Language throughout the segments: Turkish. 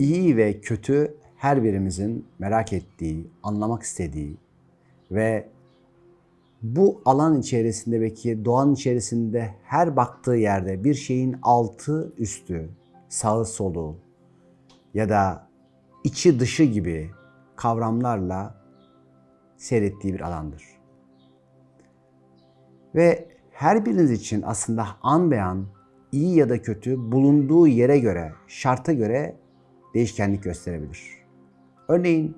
iyi ve kötü her birimizin merak ettiği, anlamak istediği ve bu alan içerisinde belki doğanın içerisinde her baktığı yerde bir şeyin altı üstü, sağı solu ya da içi dışı gibi kavramlarla seyrettiği bir alandır. Ve her biriniz için aslında an beyan iyi ya da kötü bulunduğu yere göre, şarta göre değişkenlik gösterebilir. Örneğin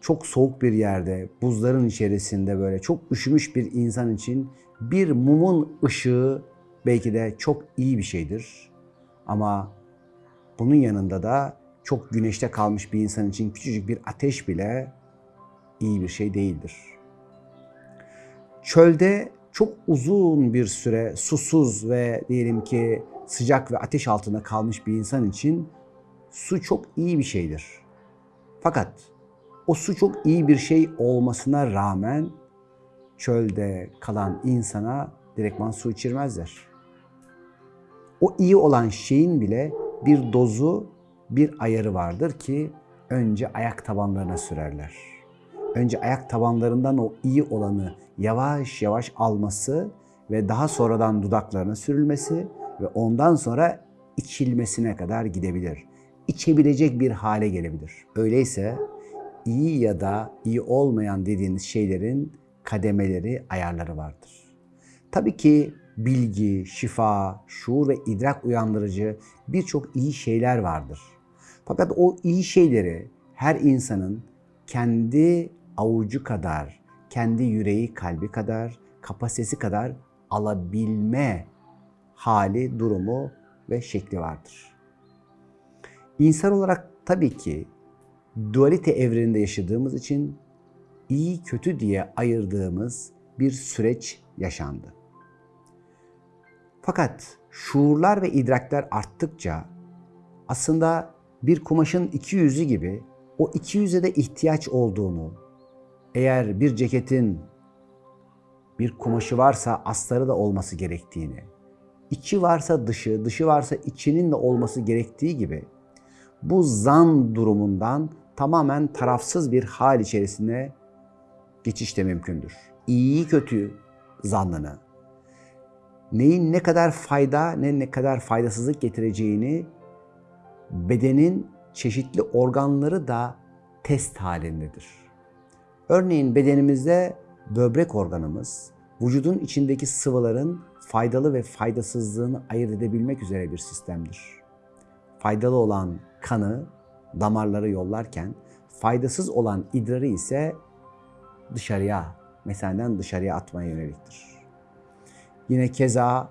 çok soğuk bir yerde, buzların içerisinde böyle çok üşümüş bir insan için bir mumun ışığı belki de çok iyi bir şeydir. Ama bunun yanında da çok güneşte kalmış bir insan için küçücük bir ateş bile iyi bir şey değildir. Çölde çok uzun bir süre susuz ve diyelim ki sıcak ve ateş altında kalmış bir insan için su çok iyi bir şeydir. Fakat o su çok iyi bir şey olmasına rağmen çölde kalan insana direktman su içirmezler. O iyi olan şeyin bile bir dozu, bir ayarı vardır ki önce ayak tabanlarına sürerler. Önce ayak tabanlarından o iyi olanı yavaş yavaş alması ve daha sonradan dudaklarına sürülmesi ve ondan sonra içilmesine kadar gidebilir. İçebilecek bir hale gelebilir. Öyleyse iyi ya da iyi olmayan dediğiniz şeylerin kademeleri, ayarları vardır. Tabii ki bilgi, şifa, şuur ve idrak uyandırıcı birçok iyi şeyler vardır. Fakat o iyi şeyleri her insanın kendi avucu kadar, kendi yüreği, kalbi kadar, kapasitesi kadar alabilme hali, durumu ve şekli vardır. İnsan olarak tabii ki dualite evreninde yaşadığımız için iyi kötü diye ayırdığımız bir süreç yaşandı. Fakat şuurlar ve idrakler arttıkça aslında bir kumaşın iki yüzü gibi o iki yüze de ihtiyaç olduğunu, eğer bir ceketin bir kumaşı varsa astarı da olması gerektiğini, içi varsa dışı, dışı varsa içinin de olması gerektiği gibi bu zan durumundan tamamen tarafsız bir hal içerisine geçiş de mümkündür. İyi kötü zannını, neyin ne kadar fayda ne ne kadar faydasızlık getireceğini bedenin çeşitli organları da test halindedir. Örneğin bedenimizde böbrek organımız vücudun içindeki sıvıların faydalı ve faydasızlığını ayırt edebilmek üzere bir sistemdir. Faydalı olan kanı damarlara yollarken faydasız olan idrarı ise dışarıya, meseleden dışarıya atmaya yöneliktir. Yine keza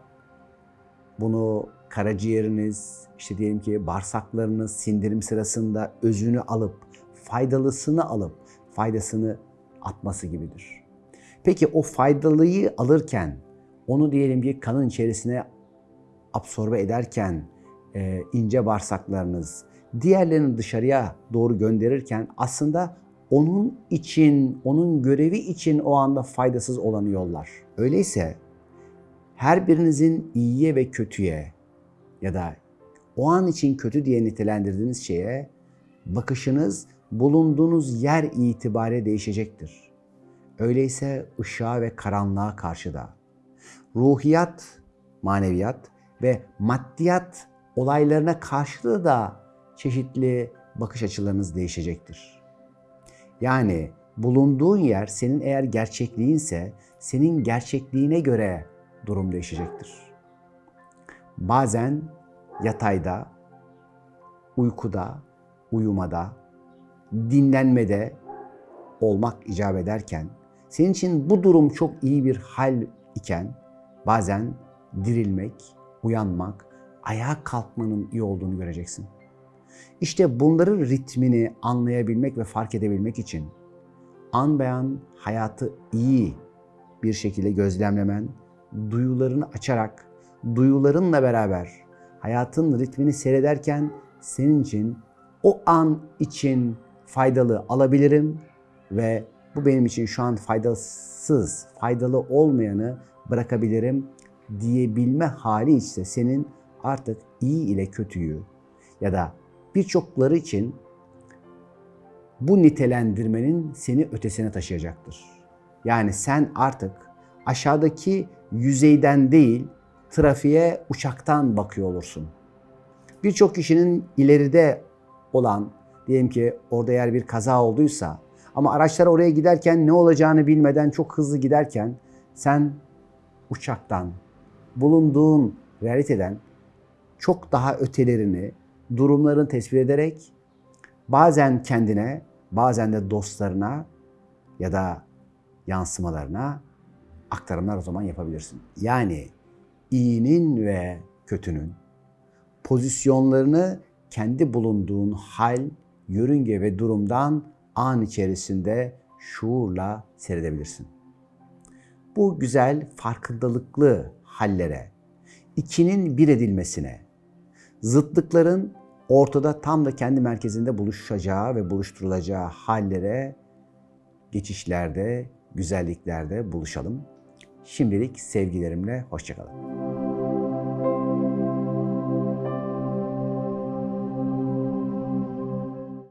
bunu karaciğeriniz, işte diyelim ki bağırsaklarınız sindirim sırasında özünü alıp, faydalısını alıp, faydasını atması gibidir. Peki o faydalıyı alırken, onu diyelim ki kanın içerisine absorbe ederken, e, ince bağırsaklarınız, diğerlerini dışarıya doğru gönderirken aslında onun için, onun görevi için o anda faydasız olanı yollar. Öyleyse her birinizin iyiye ve kötüye ya da o an için kötü diye nitelendirdiğiniz şeye bakışınız bulunduğunuz yer itibariyle değişecektir. Öyleyse ışığa ve karanlığa karşı da ruhiyat, maneviyat ve maddiyat olaylarına karşı da çeşitli bakış açılarınız değişecektir. Yani bulunduğun yer senin eğer gerçekliğinse senin gerçekliğine göre durum değişecektir. Bazen yatayda, uykuda, uyumada, dinlenmede olmak icap ederken senin için bu durum çok iyi bir hal iken bazen dirilmek, uyanmak, ayağa kalkmanın iyi olduğunu göreceksin. İşte bunların ritmini anlayabilmek ve fark edebilmek için an beyan hayatı iyi bir şekilde gözlemlemen, duyularını açarak, duyularınla beraber hayatın ritmini seyrederken senin için o an için faydalı alabilirim ve bu benim için şu an faydasız, faydalı olmayanı bırakabilirim diyebilme hali ise senin artık iyi ile kötüyü ya da birçokları için bu nitelendirmenin seni ötesine taşıyacaktır. Yani sen artık aşağıdaki yüzeyden değil, trafiğe uçaktan bakıyor olursun. Birçok kişinin ileride olan, diyelim ki orada eğer bir kaza olduysa ama araçlar oraya giderken ne olacağını bilmeden çok hızlı giderken sen uçaktan, bulunduğun realiteden çok daha ötelerini, durumlarını tespit ederek bazen kendine, bazen de dostlarına ya da yansımalarına aktarımlar o zaman yapabilirsin. Yani iyinin ve kötünün pozisyonlarını kendi bulunduğun hal, yörünge ve durumdan an içerisinde şuurla seyredebilirsin. Bu güzel farkındalıklı hallere, ikinin bir edilmesine, zıtlıkların ortada tam da kendi merkezinde buluşacağı ve buluşturulacağı hallere geçişlerde, güzelliklerde buluşalım. Şimdilik sevgilerimle hoşçakalın.